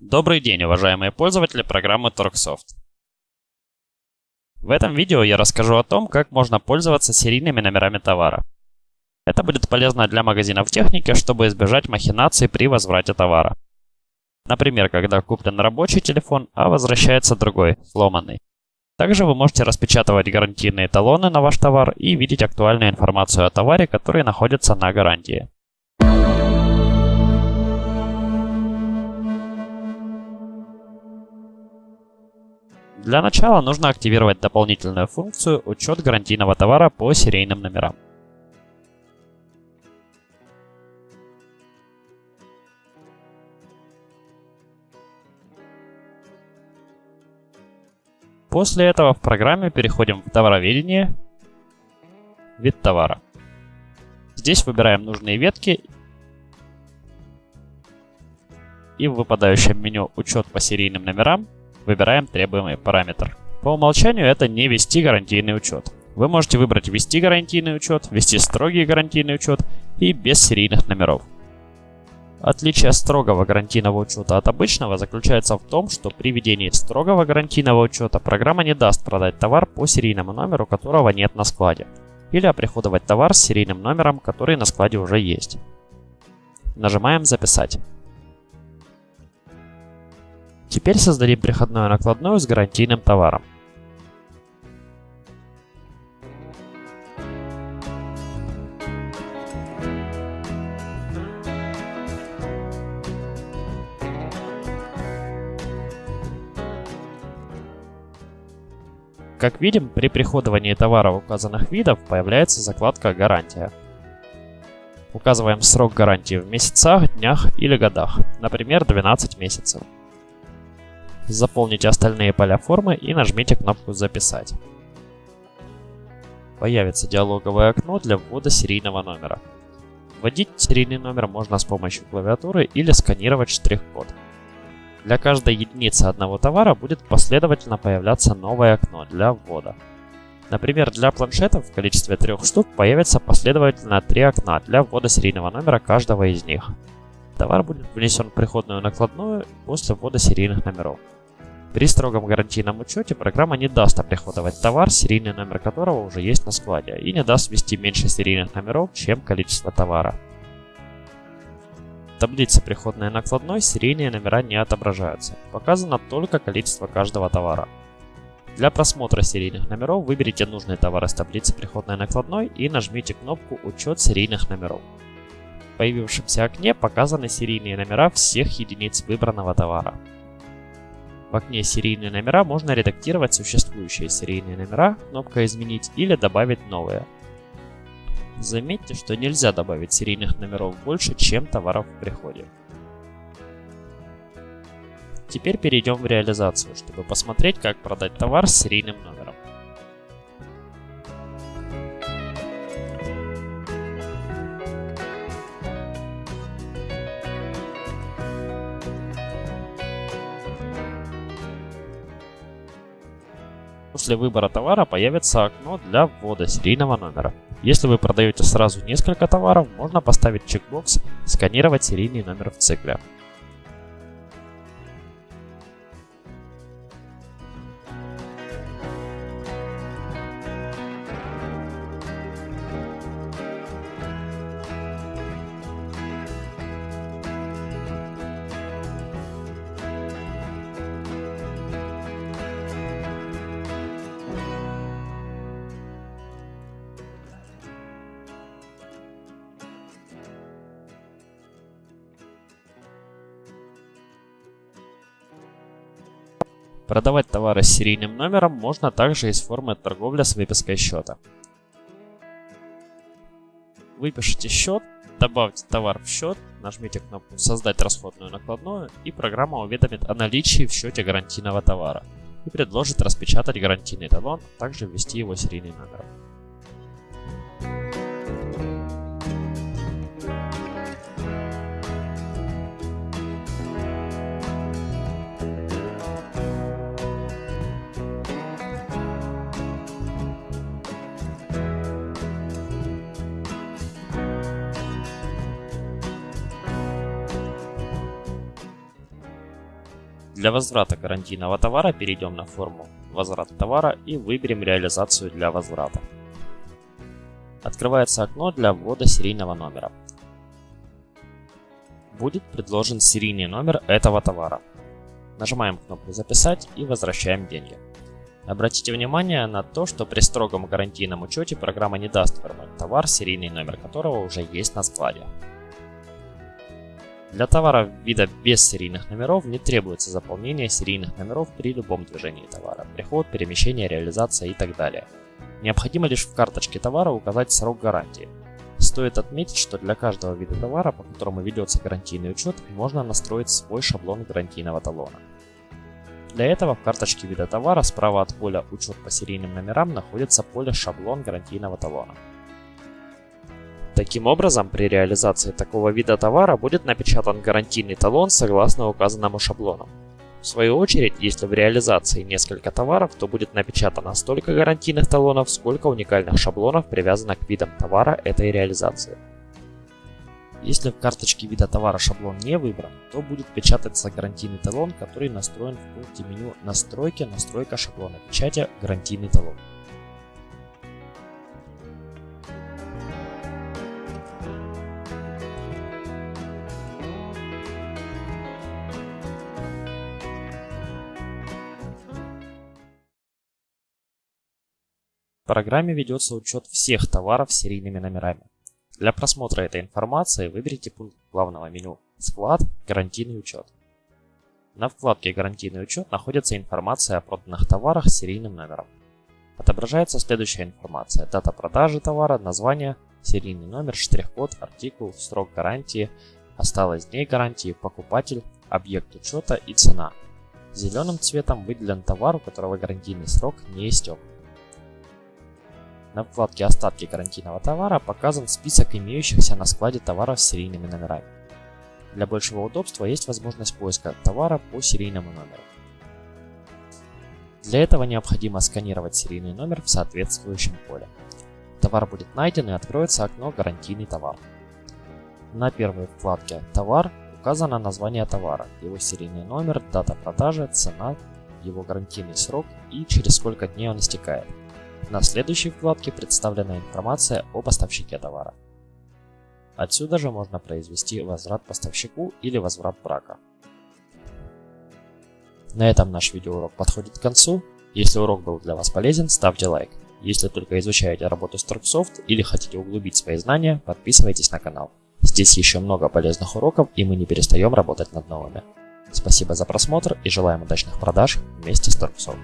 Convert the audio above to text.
Добрый день, уважаемые пользователи программы Torxsoft. В этом видео я расскажу о том, как можно пользоваться серийными номерами товара. Это будет полезно для магазинов техники, чтобы избежать махинаций при возврате товара. Например, когда куплен рабочий телефон, а возвращается другой, сломанный. Также вы можете распечатывать гарантийные талоны на ваш товар и видеть актуальную информацию о товаре, который находится на гарантии. Для начала нужно активировать дополнительную функцию «Учет гарантийного товара по серийным номерам». После этого в программе переходим в товароведение, вид товара. Здесь выбираем нужные ветки и в выпадающем меню «Учет по серийным номерам» Выбираем требуемый параметр. По умолчанию это не вести гарантийный учет. Вы можете выбрать ввести гарантийный учет, ввести строгий гарантийный учет и без серийных номеров. Отличие строгого гарантийного учета от обычного заключается в том, что при ведении строгого гарантийного учета программа не даст продать товар по серийному номеру, которого нет на складе, или оприходовать товар с серийным номером, который на складе уже есть. Нажимаем «Записать». Теперь создадим переходную накладную с гарантийным товаром. Как видим, при приходовании товара указанных видов появляется закладка «Гарантия». Указываем срок гарантии в месяцах, днях или годах, например, 12 месяцев. Заполните остальные поля формы и нажмите кнопку «Записать». Появится диалоговое окно для ввода серийного номера. Вводить серийный номер можно с помощью клавиатуры или сканировать штрих-код. Для каждой единицы одного товара будет последовательно появляться новое окно для ввода. Например, для планшетов в количестве трех штук появится последовательно три окна для ввода серийного номера каждого из них. Товар будет внесен в приходную накладную после ввода серийных номеров. При строгом гарантийном учете программа не даст оприходовать товар, серийный номер которого уже есть на складе, и не даст ввести меньше серийных номеров, чем количество товара. В таблице приходной накладной серийные номера не отображаются, показано только количество каждого товара. Для просмотра серийных номеров выберите нужный товар из таблицы приходной накладной и нажмите кнопку «Учет серийных номеров». Появившемся окне показаны серийные номера всех единиц выбранного товара. В окне «Серийные номера» можно редактировать существующие серийные номера, кнопка «Изменить» или добавить новые. Заметьте, что нельзя добавить серийных номеров больше, чем товаров в приходе. Теперь перейдем в реализацию, чтобы посмотреть, как продать товар с серийным номером. После выбора товара появится окно для ввода серийного номера. Если вы продаете сразу несколько товаров, можно поставить чекбокс «Сканировать серийный номер в цикле». Продавать товары с серийным номером можно также из формы торговля с выпиской счета. Выпишите счет, добавьте товар в счет, нажмите кнопку «Создать расходную накладную» и программа уведомит о наличии в счете гарантийного товара и предложит распечатать гарантийный талон, а также ввести его серийный номер. Для возврата гарантийного товара перейдем на форму «Возврат товара» и выберем реализацию для возврата. Открывается окно для ввода серийного номера. Будет предложен серийный номер этого товара. Нажимаем кнопку «Записать» и возвращаем деньги. Обратите внимание на то, что при строгом гарантийном учете программа не даст вернуть товар, серийный номер которого уже есть на складе. Для товара вида без серийных номеров не требуется заполнение серийных номеров при любом движении товара, приход, перемещение, реализация и так далее. Необходимо лишь в карточке товара указать срок гарантии. Стоит отметить, что для каждого вида товара, по которому ведется гарантийный учет, можно настроить свой шаблон гарантийного талона. Для этого в карточке вида товара справа от поля «Учет по серийным номерам» находится поле «Шаблон гарантийного талона». Таким образом, при реализации такого вида товара будет напечатан гарантийный талон согласно указанному шаблону. В свою очередь, если в реализации несколько товаров, то будет напечатано столько гарантийных талонов, сколько уникальных шаблонов привязано к видам товара этой реализации. Если в карточке вида товара шаблон не выбран, то будет печататься гарантийный талон, который настроен в пункте меню «Настройки», «Настройка шаблона печати», «Гарантийный талон». Программе ведется учет всех товаров с серийными номерами. Для просмотра этой информации выберите пункт главного меню «Склад. Гарантийный учет». На вкладке «Гарантийный учет» находится информация о проданных товарах с серийным номером. Отображается следующая информация. Дата продажи товара, название, серийный номер, штрих-код, артикул, срок гарантии, осталось дней гарантии, покупатель, объект учета и цена. Зеленым цветом выделен товар, у которого гарантийный срок не истек. На вкладке «Остатки гарантийного товара» показан список имеющихся на складе товаров с серийными номерами. Для большего удобства есть возможность поиска товара по серийному номеру. Для этого необходимо сканировать серийный номер в соответствующем поле. Товар будет найден и откроется окно «Гарантийный товар». На первой вкладке «Товар» указано название товара, его серийный номер, дата продажи, цена, его гарантийный срок и через сколько дней он истекает. На следующей вкладке представлена информация о поставщике товара. Отсюда же можно произвести возврат поставщику или возврат брака. На этом наш видеоурок подходит к концу. Если урок был для вас полезен, ставьте лайк. Если только изучаете работу Торксофт или хотите углубить свои знания, подписывайтесь на канал. Здесь еще много полезных уроков и мы не перестаем работать над новыми. Спасибо за просмотр и желаем удачных продаж вместе с Торксофт.